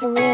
surreal.